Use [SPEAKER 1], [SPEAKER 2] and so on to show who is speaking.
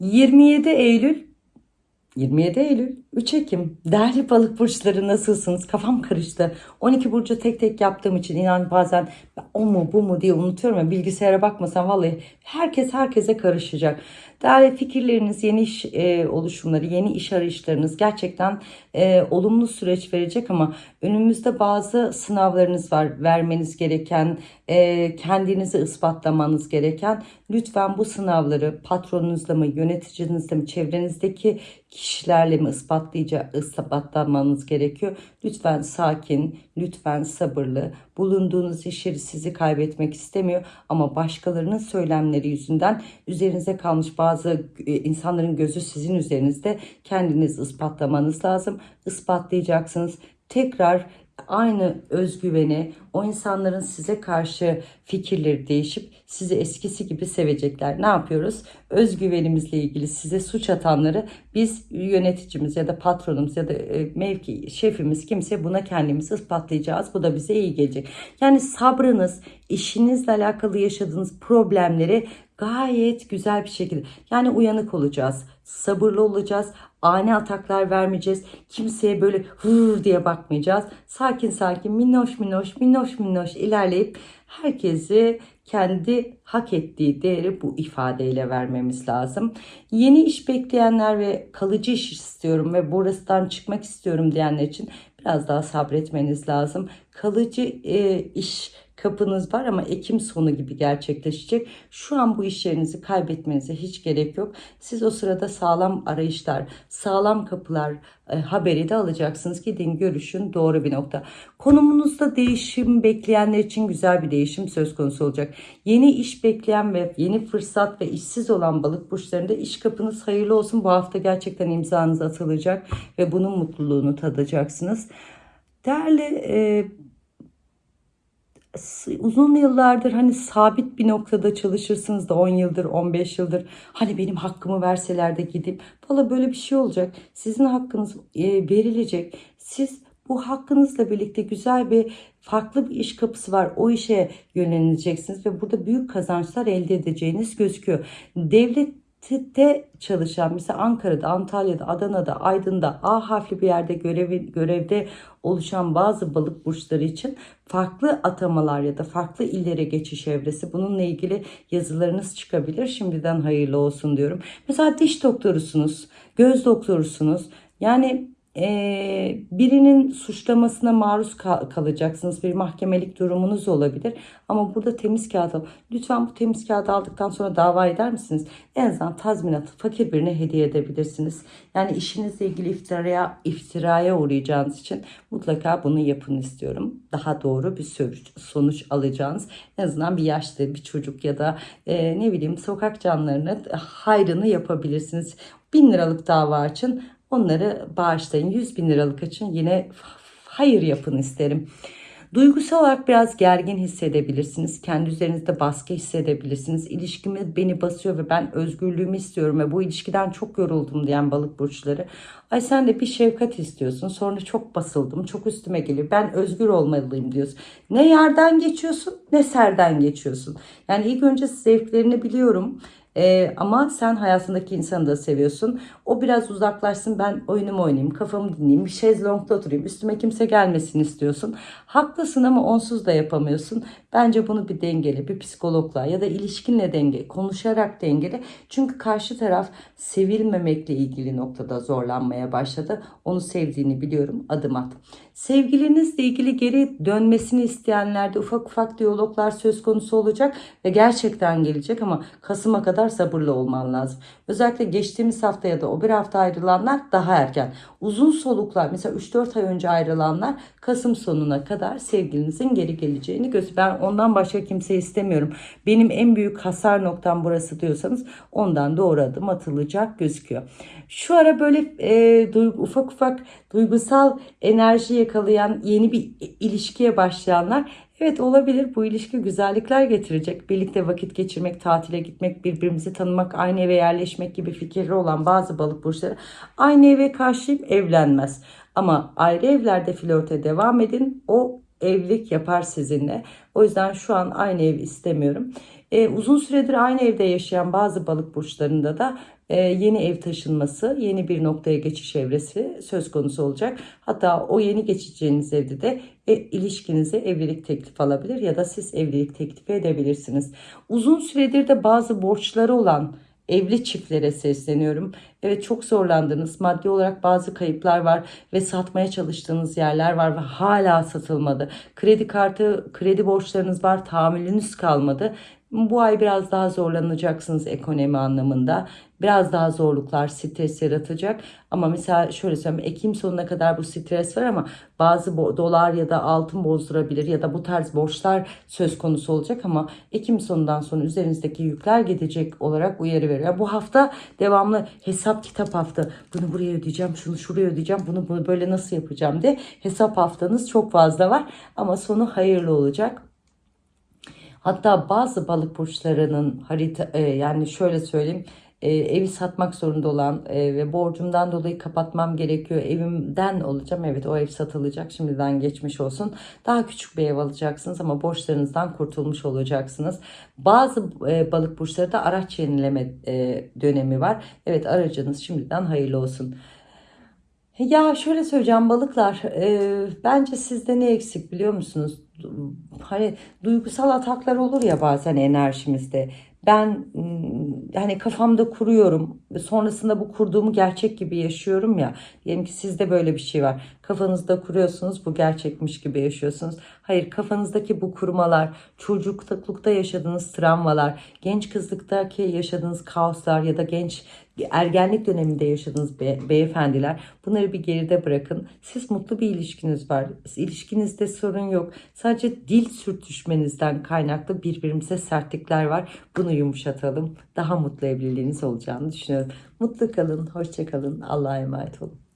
[SPEAKER 1] 27 Eylül 27 Eylül 3 Ekim. Değerli balık burçları nasılsınız? Kafam karıştı. 12 burcu tek tek yaptığım için inan bazen o mu bu mu diye unutuyorum ya bilgisayara bakmasam vallahi herkes herkese karışacak. Değerli fikirleriniz yeni iş e, oluşumları yeni iş arayışlarınız gerçekten e, olumlu süreç verecek ama önümüzde bazı sınavlarınız var. Vermeniz gereken e, kendinizi ispatlamanız gereken. Lütfen bu sınavları patronunuzla mı yöneticinizle mi çevrenizdeki kişilerle mi ispatlayacak ispatlamanız gerekiyor. Lütfen sakin, lütfen sabırlı. Bulunduğunuz iş yeri sizi kaybetmek istemiyor ama başkalarının söylemleri yüzünden üzerinize kalmış bazı e, insanların gözü sizin üzerinizde kendiniz ispatlamanız lazım. Ispatlayacaksınız. Tekrar aynı özgüveni, o insanların size karşı fikirleri değişip sizi eskisi gibi sevecekler. Ne yapıyoruz? Özgüvenimizle ilgili size suç atanları biz yöneticimiz ya da patronumuz ya da e, mevki şefimiz kimse buna kendimizi ispatlayacağız. Bu da bize iyi gelecek. Yani sabrınız, işinizle alakalı yaşadığınız problemleri gayet güzel bir şekilde yani uyanık olacağız, sabırlı olacağız, ani ataklar vermeyeceğiz. Kimseye böyle hır diye bakmayacağız. Sakin sakin minnoş minnoş minnoş minnoş ilerleyip herkesi kendi hak ettiği değeri bu ifadeyle vermemiz lazım. Yeni iş bekleyenler ve kalıcı iş istiyorum ve burasından çıkmak istiyorum diyenler için biraz daha sabretmeniz lazım. Kalıcı e, iş kapınız var ama Ekim sonu gibi gerçekleşecek. Şu an bu iş yerinizi kaybetmenize hiç gerek yok. Siz o sırada sağlam arayışlar, sağlam kapılar e, haberi de alacaksınız. Gidin görüşün doğru bir nokta. Konumunuzda değişim bekleyenler için güzel bir değişim söz konusu olacak. Yeni iş bekleyen ve yeni fırsat ve işsiz olan balık burçlarında iş kapınız hayırlı olsun. Bu hafta gerçekten imzanız atılacak ve bunun mutluluğunu tadacaksınız. Değerli e, uzun yıllardır hani sabit bir noktada çalışırsınız da 10 yıldır 15 yıldır hani benim hakkımı verseler de gidip valla böyle bir şey olacak sizin hakkınız e, verilecek siz bu hakkınızla birlikte güzel bir farklı bir iş kapısı var. O işe yöneleceksiniz ve burada büyük kazançlar elde edeceğiniz gözüküyor. Devlet te çalışan mesela Ankara'da, Antalya'da, Adana'da, Aydın'da A harfli bir yerde görevi, görevde oluşan bazı balık burçları için farklı atamalar ya da farklı illere geçiş evresi bununla ilgili yazılarınız çıkabilir. Şimdiden hayırlı olsun diyorum. Mesela diş doktorusunuz, göz doktorusunuz. Yani e, birinin suçlamasına maruz kal kalacaksınız. Bir mahkemelik durumunuz olabilir. Ama burada temiz kağıt al. Lütfen bu temiz kağıdı aldıktan sonra dava eder misiniz? En azından tazminatı fakir birine hediye edebilirsiniz. Yani işinizle ilgili iftiraya, iftiraya uğrayacağınız için mutlaka bunu yapın istiyorum. Daha doğru bir sonuç alacağınız. En azından bir yaşlı bir çocuk ya da e, ne bileyim sokak canlarına hayrını yapabilirsiniz. Bin liralık dava açın Onları bağışlayın. 100 bin liralık için yine hayır yapın isterim. Duygusal olarak biraz gergin hissedebilirsiniz. Kendi üzerinizde baskı hissedebilirsiniz. İlişkimi beni basıyor ve ben özgürlüğümü istiyorum ve bu ilişkiden çok yoruldum diyen balık burçları. Ay sen de bir şefkat istiyorsun. Sonra çok basıldım. Çok üstüme geliyor. Ben özgür olmalıyım diyorsun. Ne yerden geçiyorsun ne serden geçiyorsun. Yani ilk önce zevklerini biliyorum ee, ama sen hayatındaki insanı da seviyorsun. O biraz uzaklaşsın ben oyunumu oynayayım, kafamı dinleyeyim, bir şezlongda oturayım, üstüme kimse gelmesin istiyorsun. Haklısın ama onsuz da yapamıyorsun. Bence bunu bir dengeli, bir psikologla ya da ilişkinle denge, konuşarak dengeli. Çünkü karşı taraf sevilmemekle ilgili noktada zorlanmaya başladı. Onu sevdiğini biliyorum, adım at. Sevgilinizle ilgili geri dönmesini isteyenlerde ufak ufak diyaloglar söz konusu olacak ve gerçekten gelecek ama Kasım'a kadar sabırlı olman lazım. Özellikle geçtiğimiz hafta ya da o bir hafta ayrılanlar daha erken. Uzun soluklar mesela 3-4 ay önce ayrılanlar Kasım sonuna kadar sevgilinizin geri geleceğini göz. Ben ondan başka kimse istemiyorum. Benim en büyük hasar noktam burası diyorsanız ondan doğru adım atılacak gözüküyor. Şu ara böyle e, duygu, ufak ufak duygusal enerji yakalayan yeni bir ilişkiye başlayanlar Evet olabilir bu ilişki güzellikler getirecek. Birlikte vakit geçirmek, tatile gitmek, birbirimizi tanımak, aynı eve yerleşmek gibi fikirleri olan bazı balık burçları aynı eve karşıyım evlenmez. Ama ayrı evlerde flörte devam edin. O evlilik yapar sizinle. O yüzden şu an aynı ev istemiyorum. E, uzun süredir aynı evde yaşayan bazı balık burçlarında da yeni ev taşınması, yeni bir noktaya geçiş evresi söz konusu olacak. Hatta o yeni geçeceğiniz evde de e, ilişkinize evlilik teklifi alabilir ya da siz evlilik teklifi edebilirsiniz. Uzun süredir de bazı borçları olan evli çiftlere sesleniyorum. Evet çok zorlandınız. Maddi olarak bazı kayıplar var ve satmaya çalıştığınız yerler var ve hala satılmadı. Kredi kartı, kredi borçlarınız var, tahammülünüz kalmadı. Bu ay biraz daha zorlanacaksınız ekonomi anlamında. Biraz daha zorluklar, stres yaratacak. Ama mesela şöyle söyleyeyim, Ekim sonuna kadar bu stres var ama bazı dolar ya da altın bozdurabilir ya da bu tarz borçlar söz konusu olacak ama Ekim sonundan sonra üzerinizdeki yükler gidecek olarak uyarı veriyor. Bu hafta devamlı hesap kitap hafta. Bunu buraya ödeyeceğim, şunu şuraya ödeyeceğim, bunu, bunu böyle nasıl yapacağım diye hesap haftanız çok fazla var ama sonu hayırlı olacak. Hatta bazı balık burçlarının harita e, yani şöyle söyleyeyim e, evi satmak zorunda olan e, ve borcumdan dolayı kapatmam gerekiyor. Evimden olacağım. Evet o ev satılacak. Şimdiden geçmiş olsun. Daha küçük bir ev alacaksınız ama borçlarınızdan kurtulmuş olacaksınız. Bazı e, balık burçları da araç yenileme e, dönemi var. Evet aracınız şimdiden hayırlı olsun. Ya şöyle söyleyeceğim balıklar e, bence sizde ne eksik biliyor musunuz? Hani duygusal ataklar olur ya bazen enerjimizde. Ben hani kafamda kuruyorum sonrasında bu kurduğumu gerçek gibi yaşıyorum ya. Diyelim ki sizde böyle bir şey var. Kafanızda kuruyorsunuz bu gerçekmiş gibi yaşıyorsunuz. Hayır kafanızdaki bu kurmalar, çocuklukta yaşadığınız travmalar, genç kızlıktaki yaşadığınız kaoslar ya da genç ergenlik döneminde yaşadığınız be- beyefendiler bunları bir geride bırakın. Siz mutlu bir ilişkiniz var. İlişkinizde sorun yok. Sadece dil sürtüşmenizden kaynaklı birbirimize sertlikler var. Bunu yumuşatalım. Daha mutlu evliliğiniz olacağını düşünüyorum. Mutlu kalın, hoşça kalın. Allah'a emanet olun.